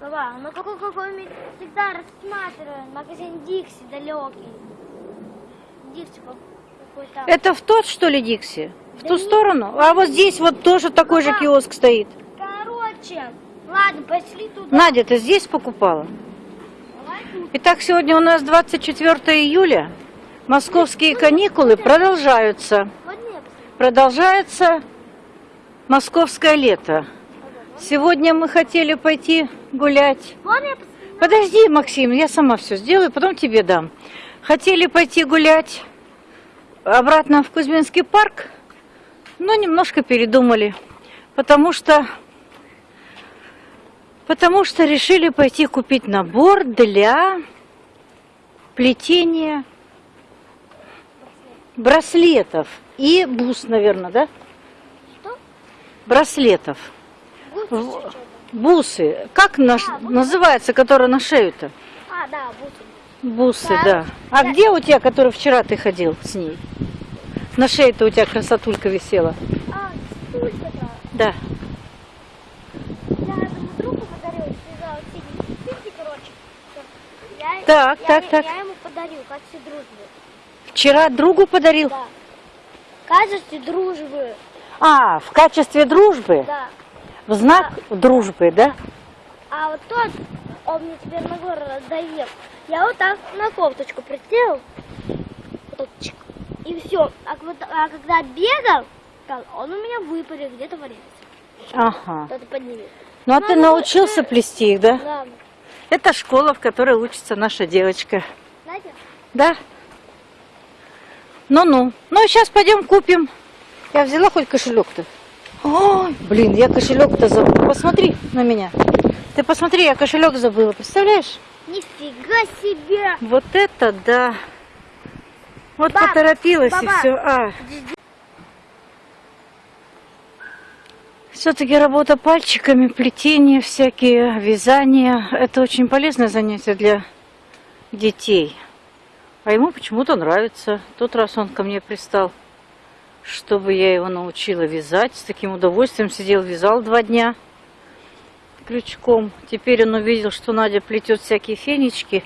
Баба, ну какой какой мы всегда рассматриваем магазин Дикси далекий. Дикси какой-то. Это в тот, что ли, Дикси? В Да ту нет. сторону? А вот здесь вот тоже такой же Ага. киоск стоит. Короче, ладно, пошли туда. Надя, ты здесь покупала? Итак, сегодня у нас 24 июля. Московские каникулы продолжаются. Вот мне посмотри. Продолжается московское лето. Сегодня мы хотели пойти гулять. Подожди, Максим, я сама все сделаю, потом тебе дам. Хотели пойти гулять обратно в Кузьминский парк, но немножко передумали, потому что потому что решили пойти купить набор для плетения браслетов и бус, наверное, да? Что? Браслетов. Бусы. Как наш, А, называется, которые на шею-то? А, да, бусы. Бусы, Так. да. А Да. где у тебя, который вчера ты ходил с ней? На шее-то у тебя красотулька висела. А, стулька-то. Да. Я этому другу подарил, связал синий спички, короче. Я, Так, я, так, я так. ему подарил, качестве дружбы. Вчера другу подарил? Да. В качестве дружбы. А, в качестве дружбы? Да. В знак дружбы, да? А вот тот, он мне теперь на гору раздает. Я вот так на кофточку присел. Вот так чик, и все. А, вот, а когда бегал, он у меня выпарил где-то валялся. Ага. Кто-то поднимет. Ну а Ну, ты ну, научился э, плести их, да? Да. Это школа, в которой учится наша девочка. Знаете? Да? Ну-ну. Ну, сейчас пойдем купим. Я взяла хоть кошелек-то. Ой, блин, я кошелек-то забыла. Посмотри на меня. Ты посмотри, я кошелек забыла. Представляешь? Нифига себе! Вот это да. Вот Баб, поторопилась и баба. все. А. Все-таки работа пальчиками, плетение всякие, вязание. Это очень полезное занятие для детей. А ему почему-то нравится. Тот раз он ко мне пристал, чтобы я его научила вязать. С таким удовольствием сидел, вязал два дня крючком. Теперь он увидел, что Надя плетет всякие фенечки,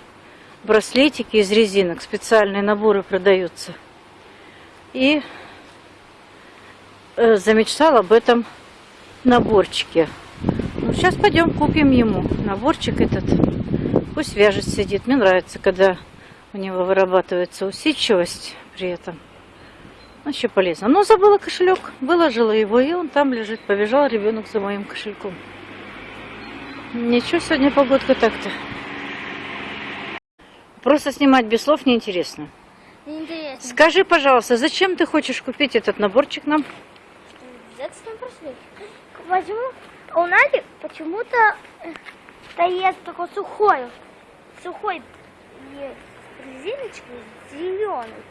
браслетики из резинок. Специальные наборы продаются. И э, замечтал об этом наборчике. Ну, сейчас пойдем купим ему наборчик этот. Пусть вяжет, сидит. Мне нравится, когда у него вырабатывается усидчивость при этом. Вообще полезно. Но забыла кошелек, выложила его, и он там лежит. Побежал ребенок за моим кошельком. Ничего сегодня погодка так-то. Просто снимать без слов неинтересно. Интересно. Скажи, пожалуйста, зачем ты хочешь купить этот наборчик нам? Зачем прошли? Почему у Нади почему-то э, стоит такой сухой, сухой и резиночки зеленый.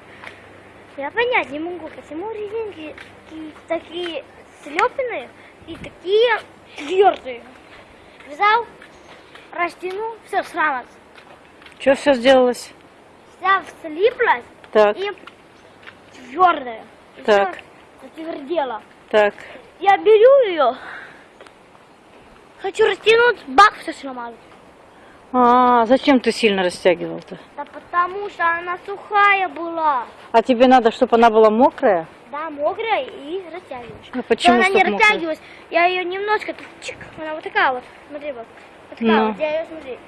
Я понять не могу, почему резинки такие, слепленные и такие твердые. Взял, растянул, все срамос. Что все сделалось? Вся слиплась Так, и твердая. Так. всё затвердела. так. Я беру ее, хочу растянуть, бах, все сломалось. А, зачем ты сильно растягивал-то? Да потому что она сухая была. А тебе надо, чтобы она была мокрая? Да, мокрая и растягиваешь. А почему Но она не растягивалась. Я ее немножко, чик, она вот такая вот, смотри вот. Вот такая Ну. вот, я ее, смотри,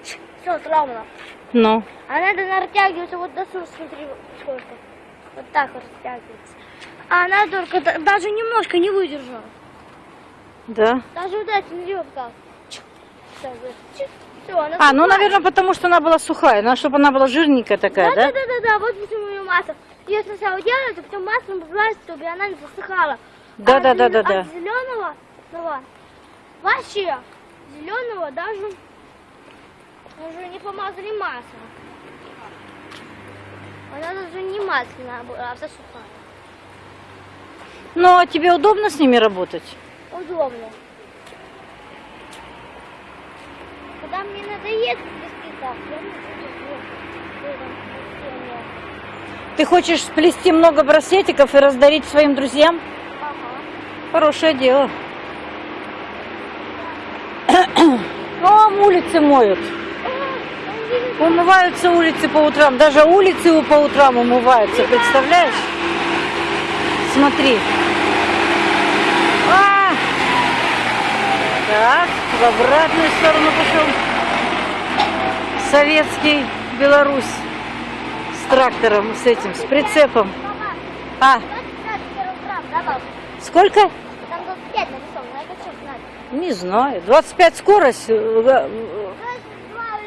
все, сломала. Ну, надо она растягивается вот до сюда, смотри, вот сколько. Вот так вот растягивается. А она только да- даже немножко не выдержала. да. Даже вот эта, смотри, вот так. Все, она А, ну, наверное, потому что она была сухая. Надо, чтобы она была жирненькая такая, Да, да? да, да, да, да, вот почему ее масса. Ее сначала делают, а потом маслом поливают, чтобы она не засыхала. Да, а да, да, да, да. От зеленого, ну, вообще, зеленого даже уже не помазали маслом. Она даже не масляная была, а вся сухая. Ну, а тебе удобно с ними работать? Удобно. Когда мне надоест вести так, я не буду в этом плетении. Ты хочешь сплести много браслетиков и раздарить своим друзьям? Ага. Хорошее дело. О, утрам улицы моют. Умываются улицы по утрам. Даже улицы по утрам умываются, представляешь? Смотри. А! Так, в обратную сторону пошел. Советский Беларусь. С трактором, с этим, с прицепом. А, 25 килограмм, да, баб? сколько? Там 25 нарисовано, я хочу знать. Не знаю. 25 скорость? э, э, 22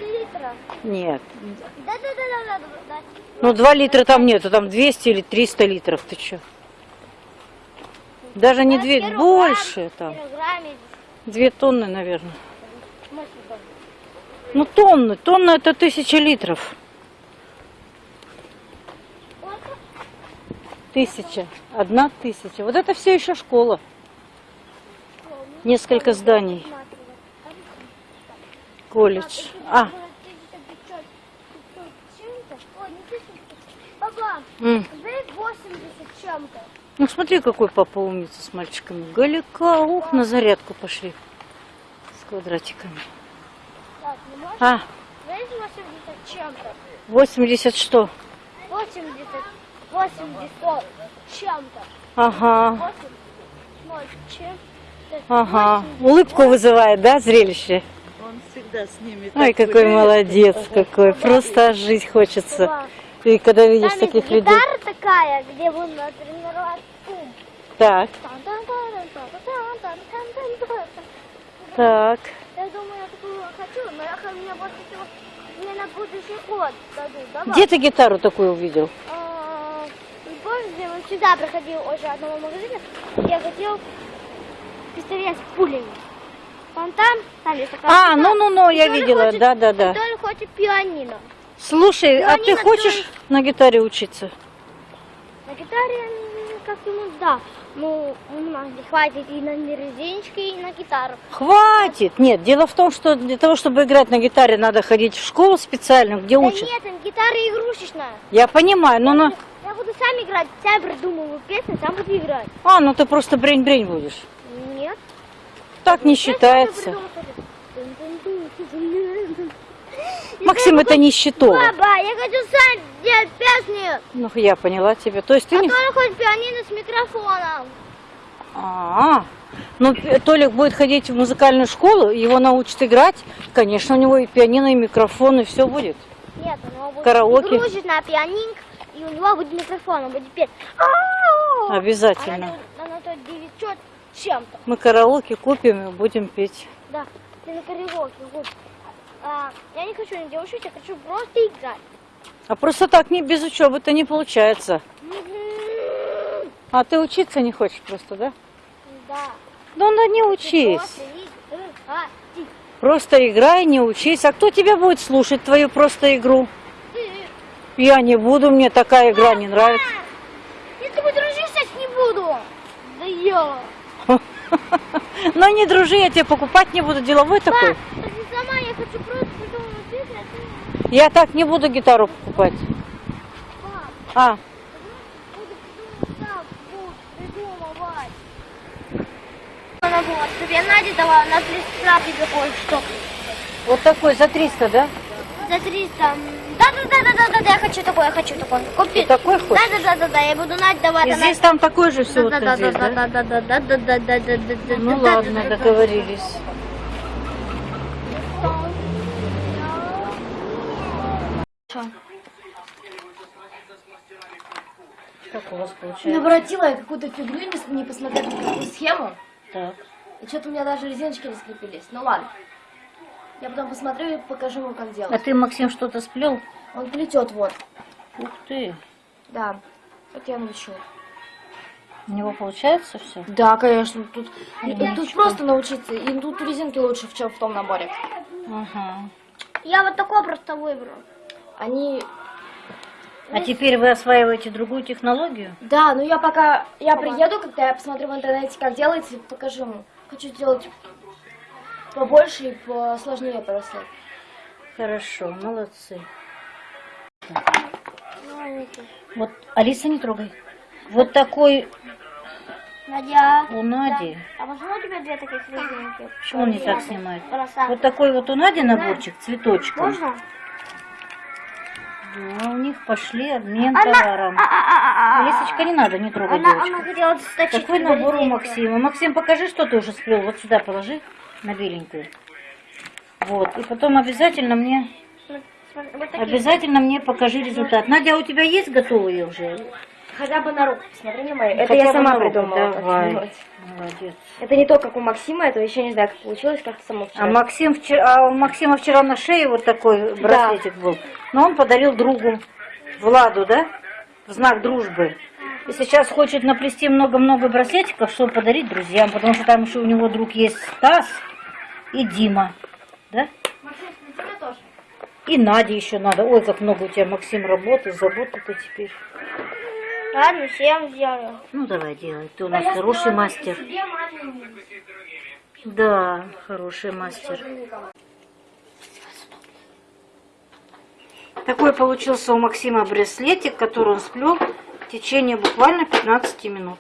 литра. Нет. Ну, 2 литра там нету, там 200 или 300 литров. Ты что? Даже не 2, больше там. 2 тонны, наверное. Ну, тонны. Тонна это тысяча литров. Тысяча. Одна тысяча. Вот это все еще школа. Несколько зданий. Колледж. А, Папа, м. дай 80 чем-то. Ну смотри, какой папа умница с мальчиками. Галика, ух, на зарядку пошли. С квадратиками. Так? А, Дай 80 чем-то. 80 что? 80, 80 чем-то. Ага, 8, 0, чем-то. ага. 80. Улыбку вызывает, да, зрелище? Он всегда с ними. Ой, какой молодец какой. Просто жить хочется. И когда видишь Там таких людей. гитара такая, где будем тренировать ум. Так, так. Я думаю, я такую хочу, но я мне больше всего мне на будущий год дадут. Давай. Где ты гитару такую увидел? А, помнишь, где он сюда проходил уже одного магазина, я хотел пистолет с пулями. Вон там, там есть такая А, ну-ну-ну, я видела, да-да-да. Толя хочет пианино. Слушай, а ты Пианино хочешь тоже. на гитаре учиться? На гитаре как ему да. Ну, у нас не хватит и на резиночки, и на гитару. Хватит! Нет, дело в том, что для того, чтобы играть на гитаре, надо ходить в школу специальную, где Да учат. нет, гитара игрушечная. Я понимаю, но на... Я буду сам играть, сам придумываю песни, сам буду играть. А, ну ты просто брень-брень будешь. Нет. Так не Я сам считается. Максим, это не счетово. Баба, я хочу сам делать песни. Ну, я поняла тебя. То есть ты А не... Толя хочет пианино с микрофоном. А, ну П- Толик будет ходить в музыкальную школу, его научат играть. Конечно, у него и пианино, и микрофон, и все будет. Нет, у него будет Караоке. на пианинг, и у него будет микрофон, он будет петь. «Ау!» Обязательно. Она, она 900 с чем-то. Мы караоке купим и будем петь. Да, ты на караоке. Вот. А, я не хочу на девушек, я хочу просто играть. А просто так не без учебы-то не получается. А ты учиться не хочешь просто, да? Да. Ну, да не учись. Просто играй, не учись. А кто тебя будет слушать, твою просто игру? Я не буду, мне такая игра не нравится. Тобой дружить сейчас не буду. Да я. Но не дружи, я тебе покупать не буду, деловой такой. Пап, ты сама, я хочу просто придумать песню, а ты... Я так не буду гитару покупать. А. Она была, тебе Надя дала на 300 тебе кое-что. вот такой за 300, да? За 300. Да-да-да-да-да, я хочу такое, я хочу такое. Купи. Ты такой хочешь? Да-да-да-да, я буду Надя давать. И она- здесь там такой же все вот здесь, да? Да-да-да-да-да-да-да-да-да-да-да-да-да. Ну ладно, договорились. Как у вас получается? Наворотила я какую-то фигню, не, посмотрев никакую схему. Так. И что-то у меня даже резиночки не скрепились. Ну ладно. Я потом посмотрю и покажу ему, как А делать. ты, Максим, что-то сплел? Он плетет, вот. Ух ты. Да. Вот я научу. У него получается все? Да, конечно. Тут, и тут просто научиться. И тут резинки лучше, в чем в том наборе. Ага. Я вот такой просто выбрал. Они... А теперь вы осваиваете другую технологию? Да, ну я пока... Я приеду, когда я посмотрю в интернете, как делается, покажу ему. Хочу сделать побольше и посложнее просто. Хорошо, молодцы. Вот, Алиса, не трогай. Вот такой Надя. У Нади. А почему у тебя две таких резинки? Почему он не так снимает? Красавица. Вот такой вот у Нади наборчик цветочком. Можно? Да, у них пошли обмен Она- товаром. А, а, а, а, а. Лисочка, не надо, не трогай Она, девочку. она хотела. Такой набор у Максима. Максим, покажи, что ты уже сплел. Вот сюда положи, на беленькую. Вот. И потом обязательно мне, вот обязательно мне покажи результат. Надя, а у тебя есть готовые уже? Хотя бы на руку, посмотри на мою. Это Хотя я сама придумала. давай. Молодец. Это не то, как у Максима, это еще не знаю, как получилось, как-то само А, вчера. Максим вчера, а у Максима вчера на шее вот такой браслетик был. Но он подарил другу, Владу, да? В знак дружбы. И сейчас хочет наплести много-много браслетиков, чтобы подарить друзьям, потому что там еще у него друг есть Стас и Дима. Да? И Наде еще надо. Ой, как много у тебя, Максим, работы, заботы ты теперь. Ладно, всем сделаю. Ну, давай делай. Ты у нас хороший мастер. Да, хороший мастер. Такой получился у Максима браслетик, который он сплел в течение буквально 15 минут.